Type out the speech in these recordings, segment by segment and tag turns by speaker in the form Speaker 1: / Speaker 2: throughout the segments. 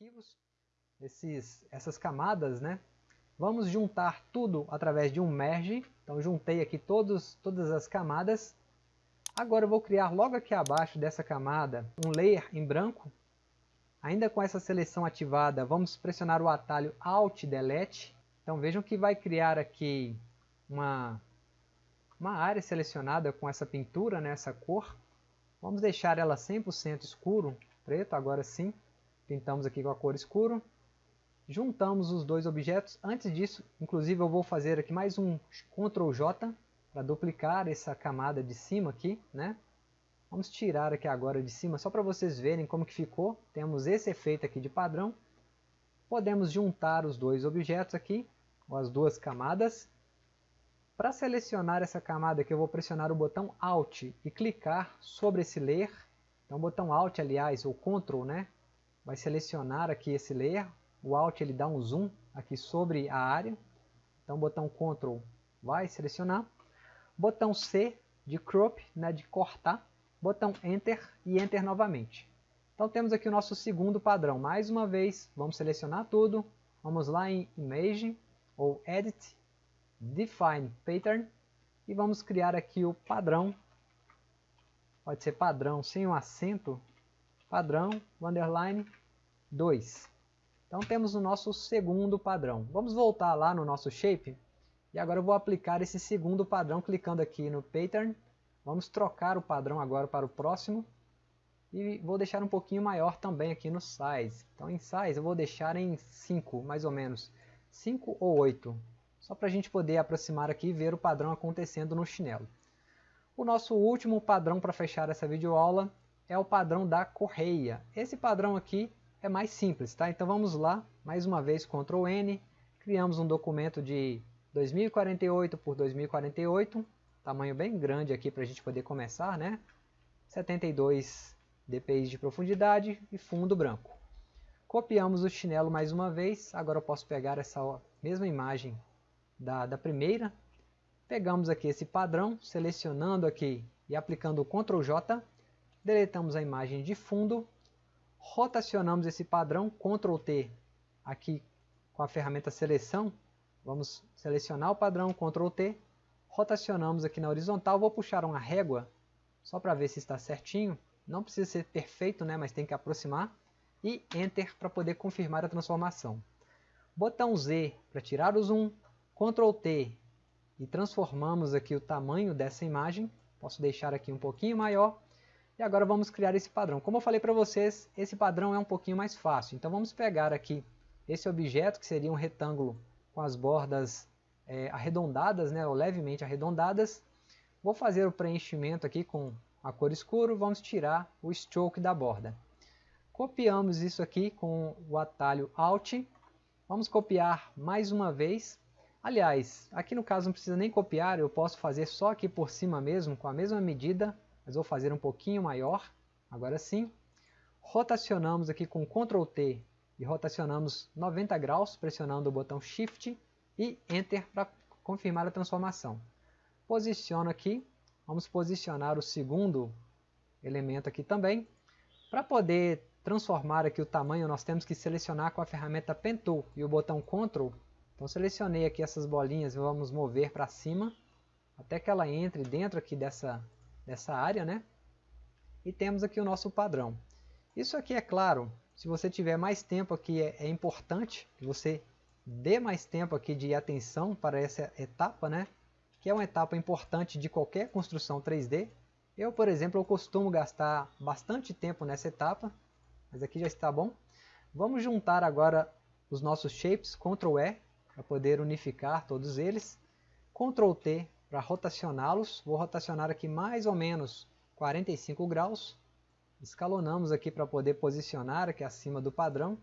Speaker 1: arquivos, esses, essas camadas, né? Vamos juntar tudo através de um merge. Então juntei aqui todos, todas as camadas. Agora eu vou criar logo aqui abaixo dessa camada um layer em branco. Ainda com essa seleção ativada, vamos pressionar o atalho Alt Delete. Então vejam que vai criar aqui uma, uma área selecionada com essa pintura, né, essa cor. Vamos deixar ela 100% escuro, preto, agora sim. Pintamos aqui com a cor escuro. Juntamos os dois objetos. Antes disso, inclusive eu vou fazer aqui mais um Ctrl J para duplicar essa camada de cima aqui, né? Vamos tirar aqui agora de cima, só para vocês verem como que ficou. Temos esse efeito aqui de padrão. Podemos juntar os dois objetos aqui, ou as duas camadas. Para selecionar essa camada aqui, eu vou pressionar o botão Alt e clicar sobre esse layer. Então o botão Alt, aliás, ou Ctrl, né? Vai selecionar aqui esse layer. O Alt ele dá um zoom aqui sobre a área. Então botão Ctrl vai selecionar. Botão C de crop, né, de cortar botão Enter e Enter novamente. Então temos aqui o nosso segundo padrão. Mais uma vez, vamos selecionar tudo. Vamos lá em Image ou Edit, Define Pattern e vamos criar aqui o padrão. Pode ser padrão sem um acento. Padrão, underline 2. Então temos o nosso segundo padrão. Vamos voltar lá no nosso shape. E agora eu vou aplicar esse segundo padrão clicando aqui no Pattern Vamos trocar o padrão agora para o próximo. E vou deixar um pouquinho maior também aqui no size. Então em size eu vou deixar em 5, mais ou menos. 5 ou 8. Só para a gente poder aproximar aqui e ver o padrão acontecendo no chinelo. O nosso último padrão para fechar essa videoaula é o padrão da correia. Esse padrão aqui é mais simples, tá? Então vamos lá, mais uma vez Ctrl N, criamos um documento de 2048 por 2048 tamanho bem grande aqui para a gente poder começar, né? 72 dpi de profundidade e fundo branco. Copiamos o chinelo mais uma vez, agora eu posso pegar essa mesma imagem da, da primeira, pegamos aqui esse padrão, selecionando aqui e aplicando o Ctrl J, deletamos a imagem de fundo, rotacionamos esse padrão, Ctrl T aqui com a ferramenta seleção, vamos selecionar o padrão, Ctrl T, rotacionamos aqui na horizontal, vou puxar uma régua, só para ver se está certinho, não precisa ser perfeito, né, mas tem que aproximar, e Enter para poder confirmar a transformação. Botão Z para tirar o zoom, Ctrl T e transformamos aqui o tamanho dessa imagem, posso deixar aqui um pouquinho maior, e agora vamos criar esse padrão. Como eu falei para vocês, esse padrão é um pouquinho mais fácil, então vamos pegar aqui esse objeto, que seria um retângulo com as bordas é, arredondadas, né, ou levemente arredondadas. Vou fazer o preenchimento aqui com a cor escuro, vamos tirar o stroke da borda. Copiamos isso aqui com o atalho Alt. Vamos copiar mais uma vez. Aliás, aqui no caso não precisa nem copiar, eu posso fazer só aqui por cima mesmo, com a mesma medida, mas vou fazer um pouquinho maior, agora sim. Rotacionamos aqui com Ctrl T e rotacionamos 90 graus, pressionando o botão Shift e Enter para confirmar a transformação. Posiciono aqui, vamos posicionar o segundo elemento aqui também. Para poder transformar aqui o tamanho, nós temos que selecionar com a ferramenta Pen Tool e o botão Ctrl. Então selecionei aqui essas bolinhas e vamos mover para cima, até que ela entre dentro aqui dessa, dessa área, né? E temos aqui o nosso padrão. Isso aqui é claro, se você tiver mais tempo aqui é, é importante que você dê mais tempo aqui de atenção para essa etapa, né? Que é uma etapa importante de qualquer construção 3D. Eu, por exemplo, eu costumo gastar bastante tempo nessa etapa, mas aqui já está bom. Vamos juntar agora os nossos shapes, Ctrl E, para poder unificar todos eles. Ctrl T para rotacioná-los. Vou rotacionar aqui mais ou menos 45 graus. Escalonamos aqui para poder posicionar aqui acima do padrão.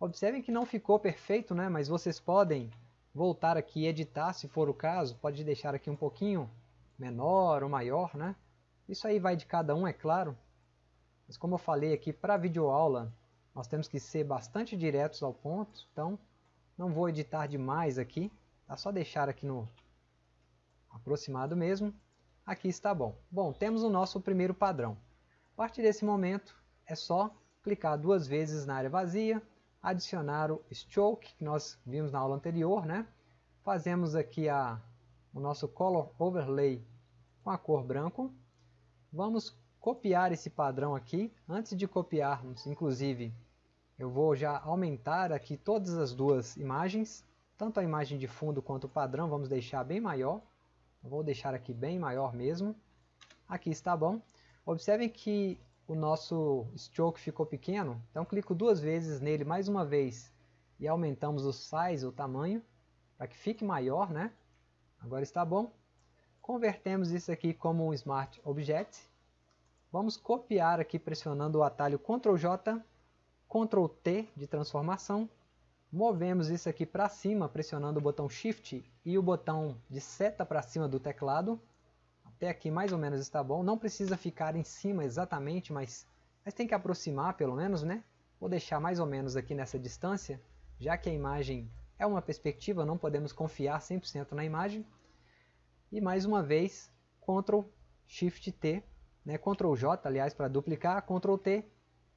Speaker 1: Observem que não ficou perfeito, né? mas vocês podem voltar aqui e editar se for o caso. Pode deixar aqui um pouquinho menor ou maior. Né? Isso aí vai de cada um, é claro. Mas como eu falei aqui, para videoaula, nós temos que ser bastante diretos ao ponto. Então, não vou editar demais aqui. É só deixar aqui no aproximado mesmo. Aqui está bom. Bom, temos o nosso primeiro padrão. A partir desse momento, é só clicar duas vezes na área vazia, adicionar o stroke que nós vimos na aula anterior, né? Fazemos aqui a, o nosso color overlay com a cor branco. Vamos copiar esse padrão aqui. Antes de copiarmos, inclusive, eu vou já aumentar aqui todas as duas imagens, tanto a imagem de fundo quanto o padrão, vamos deixar bem maior. Vou deixar aqui bem maior mesmo. Aqui está bom. Observem que o nosso stroke ficou pequeno, então clico duas vezes nele mais uma vez e aumentamos o size, o tamanho, para que fique maior, né? Agora está bom. Convertemos isso aqui como um Smart Object. Vamos copiar aqui pressionando o atalho Ctrl J, Ctrl T de transformação. Movemos isso aqui para cima pressionando o botão Shift e o botão de seta para cima do teclado. Até aqui mais ou menos está bom. Não precisa ficar em cima exatamente, mas, mas tem que aproximar pelo menos, né? Vou deixar mais ou menos aqui nessa distância, já que a imagem é uma perspectiva, não podemos confiar 100% na imagem. E mais uma vez, Ctrl Shift T, né? Ctrl J, aliás, para duplicar, Ctrl T,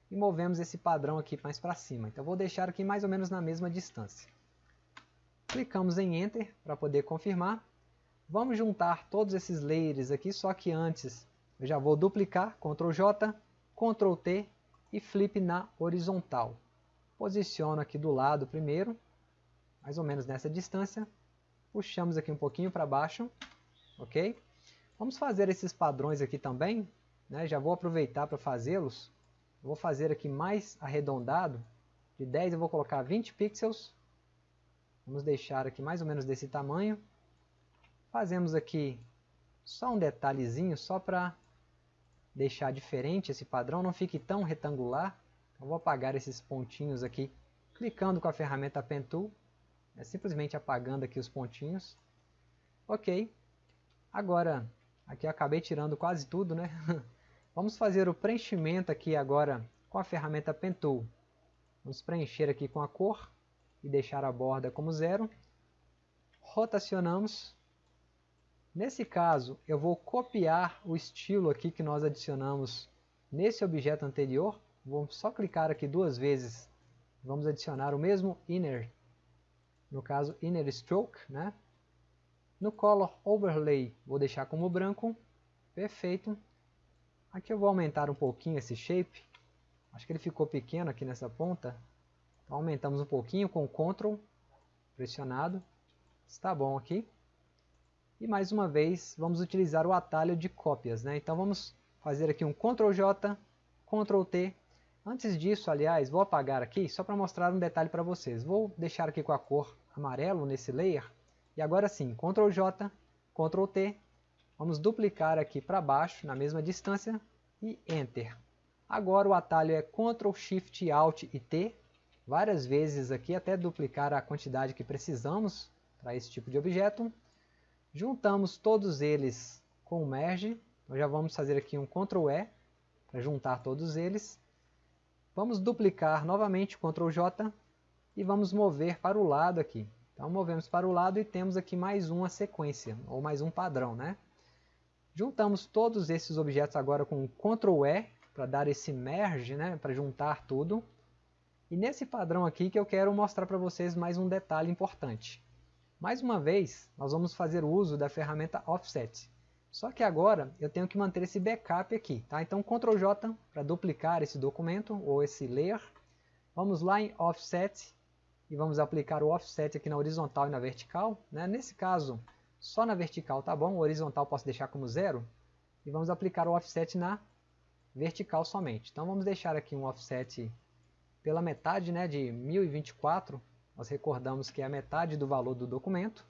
Speaker 1: e movemos esse padrão aqui mais para cima. Então vou deixar aqui mais ou menos na mesma distância. Clicamos em Enter para poder confirmar. Vamos juntar todos esses layers aqui, só que antes eu já vou duplicar, Ctrl J, Ctrl T e flip na horizontal. Posiciono aqui do lado primeiro, mais ou menos nessa distância. Puxamos aqui um pouquinho para baixo, ok? Vamos fazer esses padrões aqui também, né? já vou aproveitar para fazê-los. Vou fazer aqui mais arredondado, de 10 eu vou colocar 20 pixels. Vamos deixar aqui mais ou menos desse tamanho. Fazemos aqui só um detalhezinho, só para deixar diferente esse padrão, não fique tão retangular. Eu vou apagar esses pontinhos aqui, clicando com a ferramenta Pen Tool, é simplesmente apagando aqui os pontinhos. Ok, agora, aqui eu acabei tirando quase tudo, né? Vamos fazer o preenchimento aqui agora com a ferramenta Pen Tool. Vamos preencher aqui com a cor e deixar a borda como zero. Rotacionamos Nesse caso, eu vou copiar o estilo aqui que nós adicionamos nesse objeto anterior. Vou só clicar aqui duas vezes. Vamos adicionar o mesmo inner, no caso inner stroke, né? No color overlay, vou deixar como branco. Perfeito. Aqui eu vou aumentar um pouquinho esse shape. Acho que ele ficou pequeno aqui nessa ponta. Então aumentamos um pouquinho com o Ctrl pressionado. Está bom aqui. E mais uma vez, vamos utilizar o atalho de cópias. Né? Então vamos fazer aqui um Ctrl J, Ctrl T. Antes disso, aliás, vou apagar aqui só para mostrar um detalhe para vocês. Vou deixar aqui com a cor amarelo nesse layer. E agora sim, Ctrl J, Ctrl T. Vamos duplicar aqui para baixo, na mesma distância, e Enter. Agora o atalho é Ctrl Shift Alt e T, várias vezes aqui até duplicar a quantidade que precisamos para esse tipo de objeto. Juntamos todos eles com o merge. Nós já vamos fazer aqui um Ctrl E para juntar todos eles. Vamos duplicar novamente Ctrl J e vamos mover para o lado aqui. Então movemos para o lado e temos aqui mais uma sequência, ou mais um padrão. Né? Juntamos todos esses objetos agora com Ctrl E para dar esse merge, né? para juntar tudo. E nesse padrão aqui que eu quero mostrar para vocês mais um detalhe importante. Mais uma vez, nós vamos fazer uso da ferramenta Offset. Só que agora eu tenho que manter esse backup aqui. Tá? Então Ctrl J para duplicar esse documento ou esse layer. Vamos lá em Offset e vamos aplicar o Offset aqui na horizontal e na vertical. Né? Nesse caso, só na vertical tá bom, o horizontal posso deixar como zero. E vamos aplicar o Offset na vertical somente. Então vamos deixar aqui um Offset pela metade né, de 1024 nós recordamos que é a metade do valor do documento.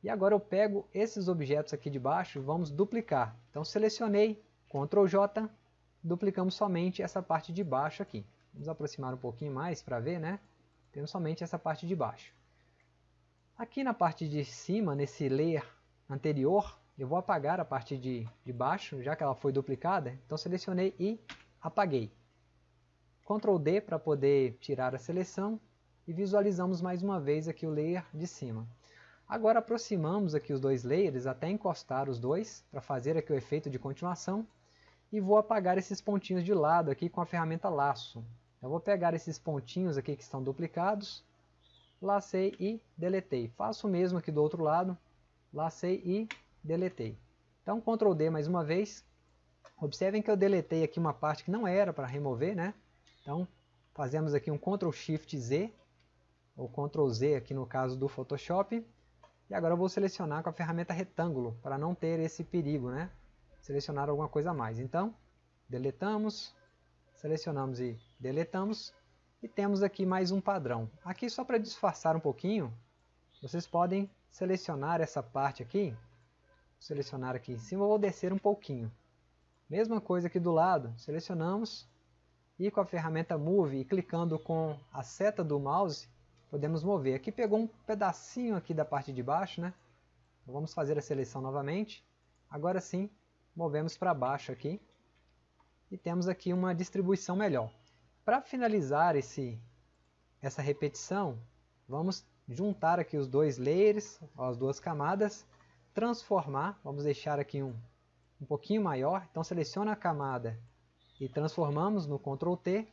Speaker 1: E agora eu pego esses objetos aqui de baixo e vamos duplicar. Então selecionei, Ctrl J, duplicamos somente essa parte de baixo aqui. Vamos aproximar um pouquinho mais para ver, né? Temos somente essa parte de baixo. Aqui na parte de cima, nesse layer anterior, eu vou apagar a parte de, de baixo, já que ela foi duplicada. Então selecionei e apaguei. Ctrl D para poder tirar a seleção e visualizamos mais uma vez aqui o layer de cima. Agora aproximamos aqui os dois layers até encostar os dois para fazer aqui o efeito de continuação e vou apagar esses pontinhos de lado aqui com a ferramenta laço. Eu vou pegar esses pontinhos aqui que estão duplicados, lacei e deletei. Faço o mesmo aqui do outro lado, lacei e deletei. Então Ctrl D mais uma vez. Observem que eu deletei aqui uma parte que não era para remover, né? Então fazemos aqui um Ctrl Shift Z, ou Ctrl Z aqui no caso do Photoshop. E agora eu vou selecionar com a ferramenta retângulo, para não ter esse perigo, né? Selecionar alguma coisa a mais. Então, deletamos, selecionamos e deletamos. E temos aqui mais um padrão. Aqui só para disfarçar um pouquinho, vocês podem selecionar essa parte aqui. Selecionar aqui em cima, vou descer um pouquinho. Mesma coisa aqui do lado, selecionamos e com a ferramenta Move e clicando com a seta do mouse, podemos mover. Aqui pegou um pedacinho aqui da parte de baixo, né? Então, vamos fazer a seleção novamente. Agora sim, movemos para baixo aqui. E temos aqui uma distribuição melhor. Para finalizar esse, essa repetição, vamos juntar aqui os dois layers, as duas camadas, transformar, vamos deixar aqui um, um pouquinho maior, então seleciona a camada e transformamos no Ctrl T.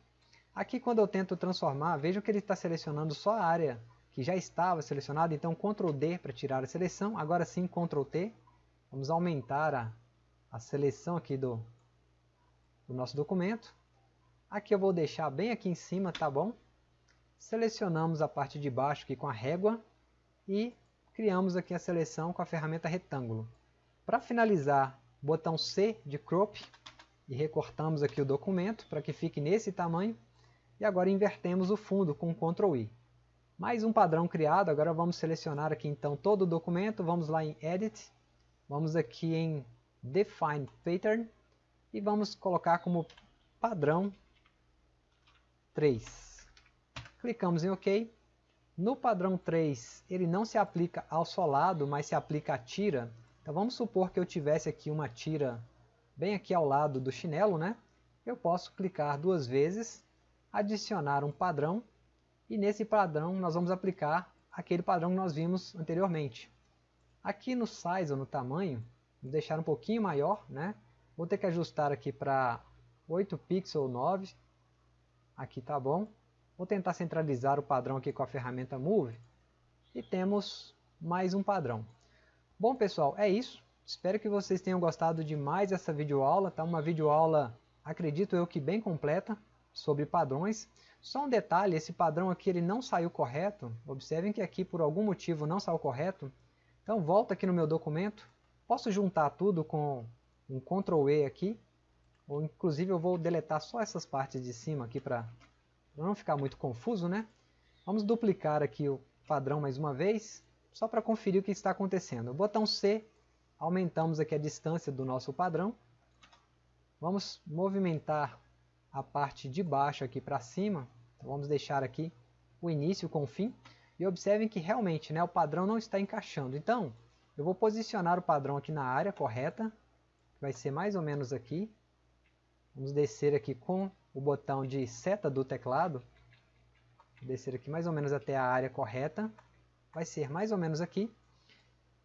Speaker 1: Aqui quando eu tento transformar, vejam que ele está selecionando só a área que já estava selecionada, então Ctrl D para tirar a seleção, agora sim Ctrl T, vamos aumentar a, a seleção aqui do, do nosso documento, Aqui eu vou deixar bem aqui em cima, tá bom? Selecionamos a parte de baixo aqui com a régua e criamos aqui a seleção com a ferramenta retângulo. Para finalizar, botão C de crop e recortamos aqui o documento para que fique nesse tamanho. E agora invertemos o fundo com Ctrl I. Mais um padrão criado, agora vamos selecionar aqui então todo o documento, vamos lá em Edit, vamos aqui em Define Pattern e vamos colocar como padrão 3. Clicamos em OK. No padrão 3, ele não se aplica ao solado, mas se aplica à tira. Então vamos supor que eu tivesse aqui uma tira bem aqui ao lado do chinelo, né? Eu posso clicar duas vezes, adicionar um padrão, e nesse padrão nós vamos aplicar aquele padrão que nós vimos anteriormente. Aqui no size ou no tamanho, vou deixar um pouquinho maior, né? Vou ter que ajustar aqui para 8 pixels ou 9, Aqui tá bom. Vou tentar centralizar o padrão aqui com a ferramenta Move. E temos mais um padrão. Bom pessoal, é isso. Espero que vocês tenham gostado de mais essa videoaula. Tá uma videoaula, acredito eu que bem completa, sobre padrões. Só um detalhe, esse padrão aqui ele não saiu correto. Observem que aqui por algum motivo não saiu correto. Então volta aqui no meu documento. Posso juntar tudo com um Ctrl E aqui ou inclusive eu vou deletar só essas partes de cima aqui para não ficar muito confuso, né? Vamos duplicar aqui o padrão mais uma vez, só para conferir o que está acontecendo. Botão C, aumentamos aqui a distância do nosso padrão. Vamos movimentar a parte de baixo aqui para cima. Então, vamos deixar aqui o início com o fim. E observem que realmente né, o padrão não está encaixando. Então, eu vou posicionar o padrão aqui na área correta. Vai ser mais ou menos aqui. Vamos descer aqui com o botão de seta do teclado. Descer aqui mais ou menos até a área correta. Vai ser mais ou menos aqui.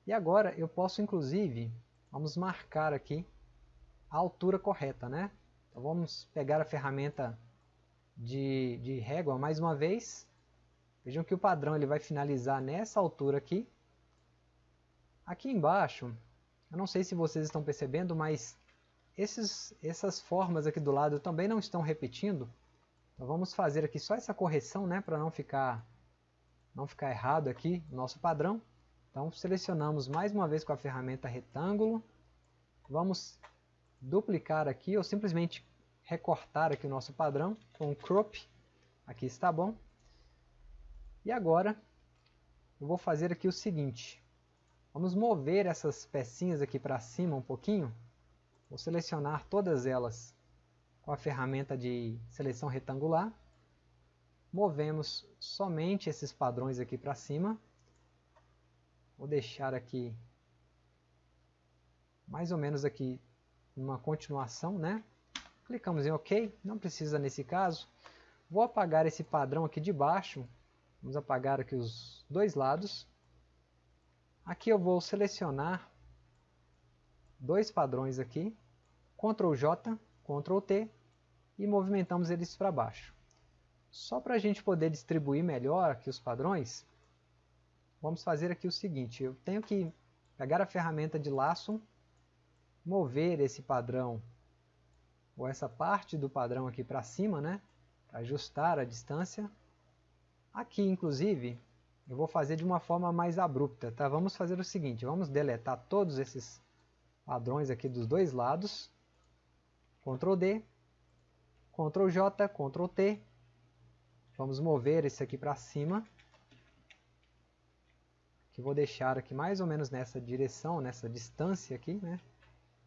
Speaker 1: E agora eu posso inclusive, vamos marcar aqui a altura correta, né? Então vamos pegar a ferramenta de, de régua mais uma vez. Vejam que o padrão ele vai finalizar nessa altura aqui. Aqui embaixo, eu não sei se vocês estão percebendo, mas esses, essas formas aqui do lado também não estão repetindo. Então vamos fazer aqui só essa correção, né, para não ficar, não ficar errado aqui o nosso padrão. Então selecionamos mais uma vez com a ferramenta retângulo. Vamos duplicar aqui ou simplesmente recortar aqui o nosso padrão com crop. Aqui está bom. E agora eu vou fazer aqui o seguinte. Vamos mover essas pecinhas aqui para cima um pouquinho Vou selecionar todas elas com a ferramenta de seleção retangular. Movemos somente esses padrões aqui para cima. Vou deixar aqui mais ou menos aqui uma continuação, né? Clicamos em OK, não precisa nesse caso. Vou apagar esse padrão aqui de baixo. Vamos apagar aqui os dois lados. Aqui eu vou selecionar dois padrões aqui, Ctrl J, Ctrl T e movimentamos eles para baixo. Só para a gente poder distribuir melhor aqui os padrões, vamos fazer aqui o seguinte, eu tenho que pegar a ferramenta de laço, mover esse padrão, ou essa parte do padrão aqui para cima, né? Para ajustar a distância. Aqui, inclusive, eu vou fazer de uma forma mais abrupta, tá? Vamos fazer o seguinte, vamos deletar todos esses padrões aqui dos dois lados. Ctrl D, Ctrl J, Ctrl T. Vamos mover esse aqui para cima. Que vou deixar aqui mais ou menos nessa direção, nessa distância aqui, né?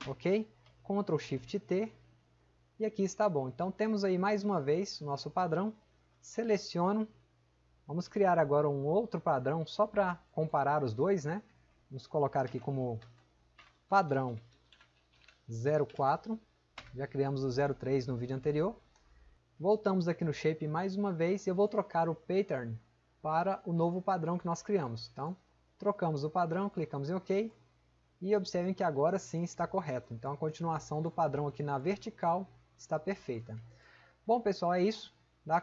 Speaker 1: Ok? Ctrl Shift T. E aqui está bom. Então temos aí mais uma vez o nosso padrão. Seleciono Vamos criar agora um outro padrão só para comparar os dois, né? Vamos colocar aqui como padrão 04. Já criamos o 03 no vídeo anterior. Voltamos aqui no Shape mais uma vez e eu vou trocar o Pattern para o novo padrão que nós criamos. Então, trocamos o padrão, clicamos em OK e observem que agora sim está correto. Então, a continuação do padrão aqui na vertical está perfeita. Bom, pessoal, é isso.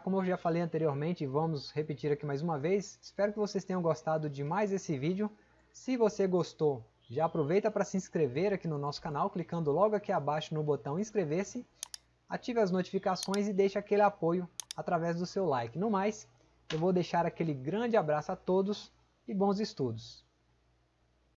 Speaker 1: Como eu já falei anteriormente, vamos repetir aqui mais uma vez. Espero que vocês tenham gostado de mais esse vídeo. Se você gostou, já aproveita para se inscrever aqui no nosso canal, clicando logo aqui abaixo no botão inscrever-se. Ative as notificações e deixe aquele apoio através do seu like. No mais, eu vou deixar aquele grande abraço a todos e bons estudos.